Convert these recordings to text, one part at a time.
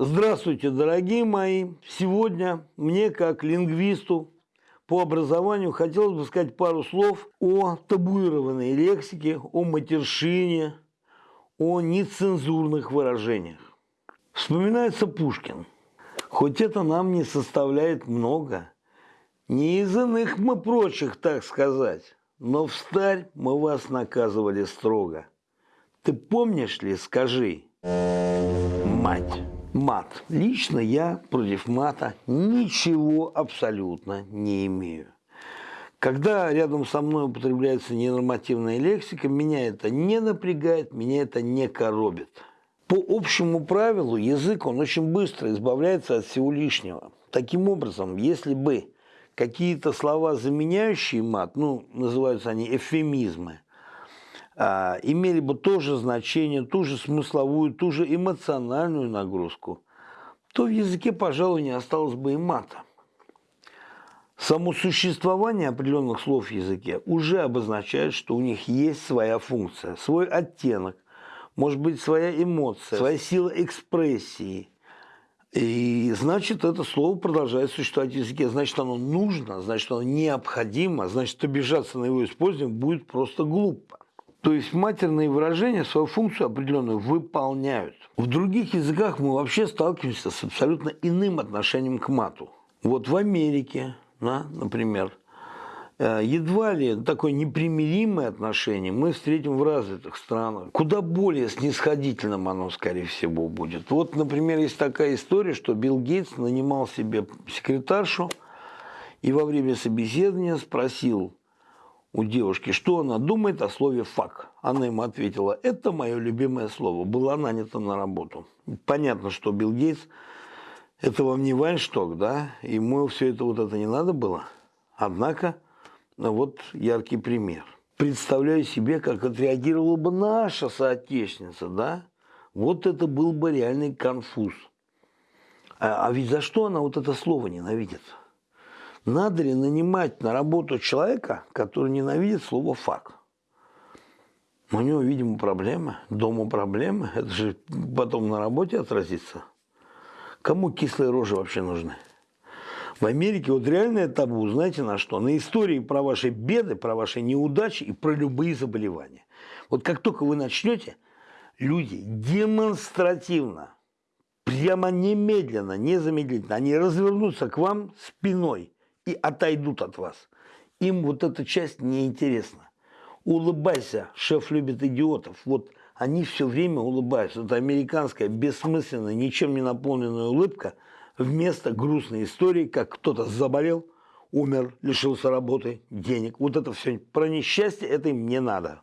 Здравствуйте, дорогие мои! Сегодня мне, как лингвисту по образованию, хотелось бы сказать пару слов о табуированной лексике, о матершине, о нецензурных выражениях. Вспоминается Пушкин. Хоть это нам не составляет много, не из иных мы прочих, так сказать, но в старь мы вас наказывали строго. Ты помнишь ли, скажи, мать? Мат. Лично я против мата ничего абсолютно не имею. Когда рядом со мной употребляется ненормативная лексика, меня это не напрягает, меня это не коробит. По общему правилу язык, он очень быстро избавляется от всего лишнего. Таким образом, если бы какие-то слова, заменяющие мат, ну, называются они эвфемизмы, а, имели бы то же значение, ту же смысловую, ту же эмоциональную нагрузку, то в языке, пожалуй, не осталось бы и мата. Само существование определенных слов в языке уже обозначает, что у них есть своя функция, свой оттенок, может быть, своя эмоция, своя сила экспрессии. И значит, это слово продолжает существовать в языке. Значит, оно нужно, значит, оно необходимо, значит, обижаться на его использование будет просто глупо. То есть матерные выражения свою функцию определенную выполняют. В других языках мы вообще сталкиваемся с абсолютно иным отношением к мату. Вот в Америке, да, например, э, едва ли такое непримиримое отношение мы встретим в развитых странах. Куда более снисходительным оно, скорее всего, будет. Вот, например, есть такая история, что Билл Гейтс нанимал себе секретаршу и во время собеседования спросил, у девушки, что она думает о слове «фак». Она ему ответила, это мое любимое слово, была нанята на работу. Понятно, что Билл Гейтс, это вам не Вайншток, да, ему все это вот это не надо было. Однако, ну вот яркий пример. Представляю себе, как отреагировала бы наша соотечественница, да? Вот это был бы реальный конфуз. А, а ведь за что она вот это слово ненавидит? Надо ли нанимать на работу человека, который ненавидит слово «факт»? У него, видимо, проблемы, дома проблемы. Это же потом на работе отразится. Кому кислые рожи вообще нужны? В Америке вот реальное табу, знаете на что? На истории про ваши беды, про ваши неудачи и про любые заболевания. Вот как только вы начнете, люди демонстративно, прямо немедленно, незамедлительно, они развернутся к вам спиной – и отойдут от вас. Им вот эта часть неинтересна. Улыбайся, шеф любит идиотов. Вот они все время улыбаются. Это американская бессмысленная, ничем не наполненная улыбка вместо грустной истории, как кто-то заболел, умер, лишился работы, денег. Вот это все про несчастье, это им не надо.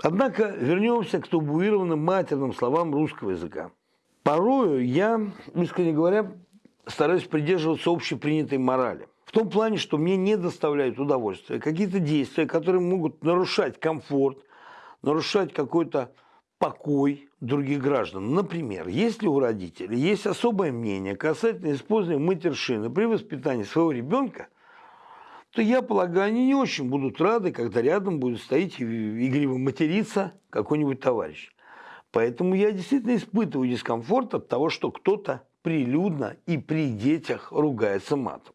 Однако вернемся к табуированным матерным словам русского языка. Порою я, искренне говоря, стараюсь придерживаться общепринятой морали. В том плане, что мне не доставляют удовольствия какие-то действия, которые могут нарушать комфорт, нарушать какой-то покой других граждан. Например, если у родителей есть особое мнение касательно использования матершины при воспитании своего ребенка, то я полагаю, они не очень будут рады, когда рядом будет стоять и игриво материться какой-нибудь товарищ. Поэтому я действительно испытываю дискомфорт от того, что кто-то прилюдно и при детях ругается матом.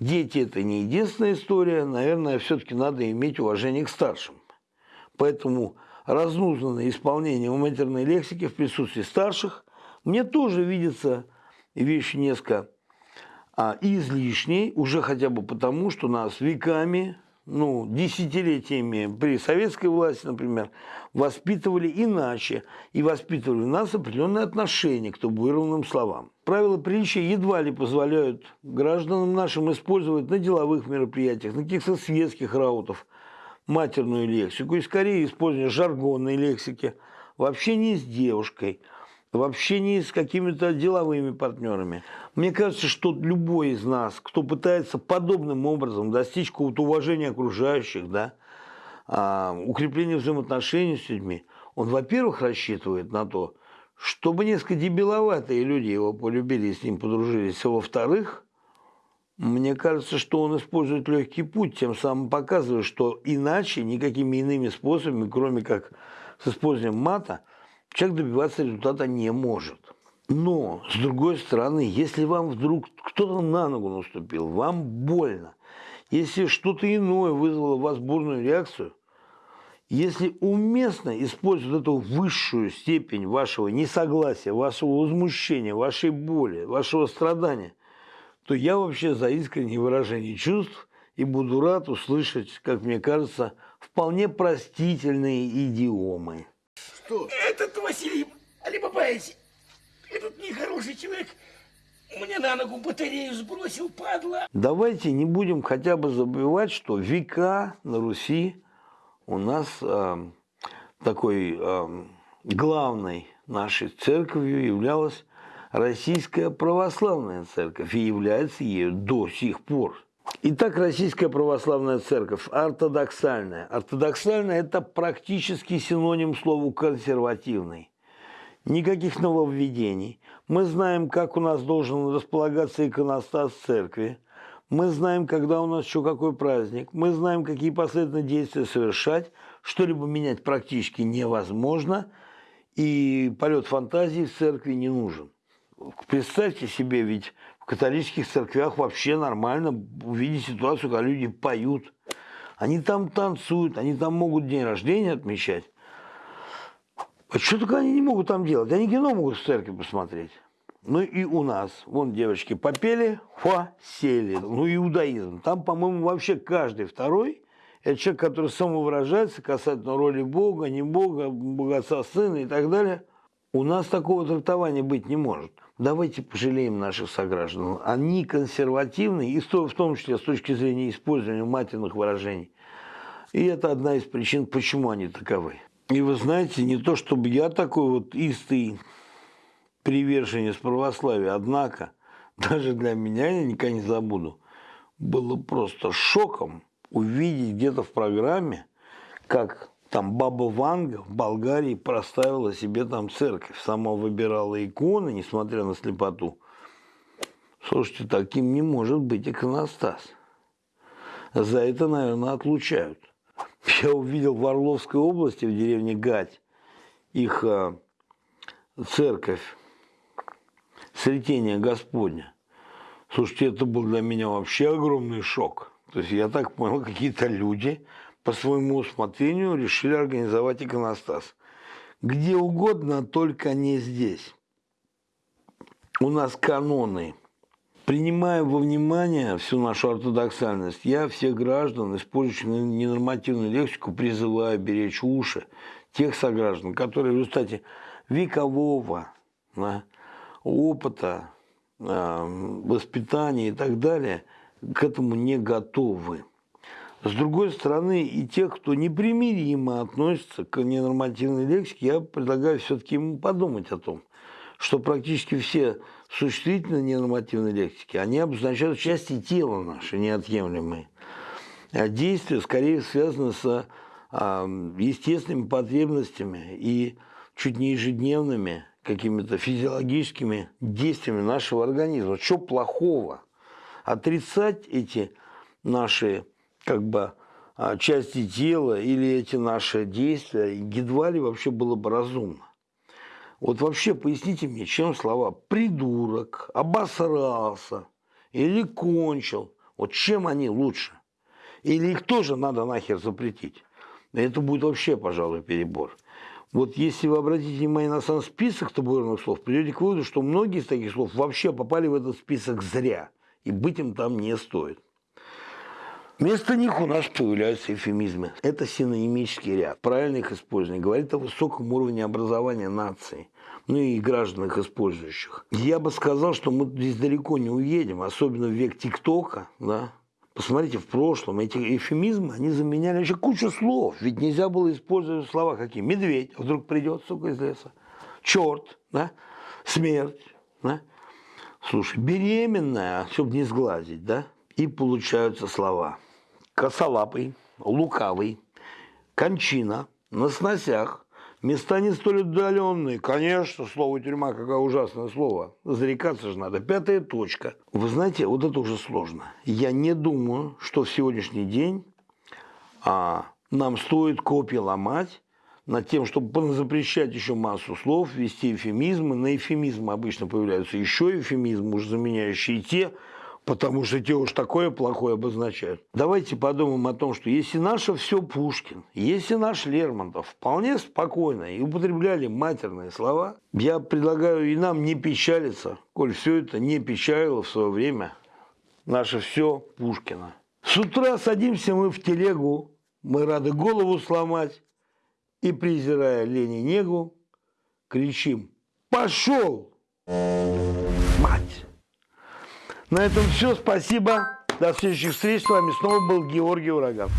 Дети – это не единственная история, наверное, все-таки надо иметь уважение к старшим. Поэтому разнузданное исполнение матерной лексики в присутствии старших мне тоже видится вещь несколько а, излишней, уже хотя бы потому, что нас веками ну, десятилетиями при советской власти, например, воспитывали иначе и воспитывали у нас определенное отношение к табуированным словам. Правила приличия едва ли позволяют гражданам нашим использовать на деловых мероприятиях, на каких-то светских раутов матерную лексику и скорее использование жаргонной лексики в общении с девушкой – в общении с какими-то деловыми партнерами. Мне кажется, что любой из нас, кто пытается подобным образом достичь какого-то уважения окружающих, да, а, укрепления взаимоотношений с людьми, он, во-первых, рассчитывает на то, чтобы несколько дебиловатые люди его полюбили и с ним подружились, а во-вторых, мне кажется, что он использует легкий путь, тем самым показывая, что иначе, никакими иными способами, кроме как с использованием мата – человек добиваться результата не может. Но, с другой стороны, если вам вдруг кто-то на ногу наступил, вам больно, если что-то иное вызвало у вас бурную реакцию, если уместно использовать эту высшую степень вашего несогласия, вашего возмущения, вашей боли, вашего страдания, то я вообще за искреннее выражение чувств и буду рад услышать, как мне кажется, вполне простительные идиомы. Что? Этот Василий Алибабаевич, этот нехороший человек мне на ногу батарею сбросил, падла. Давайте не будем хотя бы забывать, что века на Руси у нас э, такой э, главной нашей церковью являлась Российская Православная Церковь и является ею до сих пор. Итак, Российская Православная Церковь ортодоксальная. Ортодоксальная – это практически синоним слову «консервативный». Никаких нововведений. Мы знаем, как у нас должен располагаться иконостас церкви. Мы знаем, когда у нас еще какой праздник. Мы знаем, какие последовательные действия совершать. Что-либо менять практически невозможно. И полет фантазии в церкви не нужен. Представьте себе, ведь католических церквях вообще нормально увидеть ситуацию, когда люди поют. Они там танцуют, они там могут день рождения отмечать. А что только они не могут там делать? Они кино могут в церкви посмотреть. Ну и у нас, вон девочки попели, фа, сели. Ну иудаизм. Там, по-моему, вообще каждый второй – это человек, который самовыражается касательно роли Бога, не Бога, Бога Сына и так далее. У нас такого трактования быть не может. Давайте пожалеем наших сограждан. Они консервативны, и в том числе с точки зрения использования матерных выражений. И это одна из причин, почему они таковы. И вы знаете, не то чтобы я такой вот истый приверженец православия, однако даже для меня, я никогда не забуду, было просто шоком увидеть где-то в программе, как там баба Ванга в Болгарии проставила себе там церковь. Сама выбирала иконы, несмотря на слепоту. Слушайте, таким не может быть иконостас. За это, наверное, отлучают. Я увидел в Орловской области, в деревне Гать, их а, церковь Сретения Господня. Слушайте, это был для меня вообще огромный шок. То есть я так понял, какие-то люди по своему усмотрению решили организовать иконостас. Где угодно, только не здесь. У нас каноны. Принимая во внимание всю нашу ортодоксальность, я всех граждан, использующих ненормативную лексику, призываю беречь уши тех сограждан, которые в результате векового да, опыта, воспитания и так далее к этому не готовы. С другой стороны, и тех, кто непримиримо относится к ненормативной лексике, я предлагаю все-таки ему подумать о том, что практически все существительные ненормативной лексики, они обозначают части тела наши, неотъемлемые. А действия скорее связаны с а, естественными потребностями и чуть не ежедневными какими-то физиологическими действиями нашего организма. Что плохого? Отрицать эти наши как бы а, части тела или эти наши действия едва ли вообще было бы разумно. Вот вообще поясните мне, чем слова «придурок», «обосрался» или «кончил», вот чем они лучше? Или их тоже надо нахер запретить? Это будет вообще, пожалуй, перебор. Вот если вы обратите внимание на сам список табуированных слов, придете к выводу, что многие из таких слов вообще попали в этот список зря, и быть им там не стоит. Вместо них у нас появляются эфемизмы. Это синонимический ряд. Правильно их использование говорит о высоком уровне образования нации, ну и граждан их использующих. Я бы сказал, что мы здесь далеко не уедем, особенно в век ТикТока, да, Посмотрите, в прошлом эти эфемизмы, они заменяли еще кучу слов. Ведь нельзя было использовать слова какие. Медведь вдруг придет, сука, из леса. Черт, да? Смерть, да? Слушай, беременная, чтобы не сглазить, да? И получаются слова косолапый, лукавый, кончина, на сносях, места не столь отдаленные. Конечно, слово тюрьма, какое ужасное слово. Зарекаться же надо. Пятая точка. Вы знаете, вот это уже сложно. Я не думаю, что в сегодняшний день а, нам стоит копии ломать над тем, чтобы запрещать еще массу слов, ввести эфемизмы. На эфемизмы обычно появляются еще эфемизмы, уже заменяющие те, потому что те уж такое плохое обозначают. Давайте подумаем о том, что если наше все Пушкин, если наш Лермонтов вполне спокойно и употребляли матерные слова, я предлагаю и нам не печалиться, коль все это не печалило в свое время наше все Пушкина. С утра садимся мы в телегу, мы рады голову сломать, и, презирая лень и негу, кричим «Пошел, мать!» На этом все. Спасибо. До следующих встреч. С вами снова был Георгий Ураган.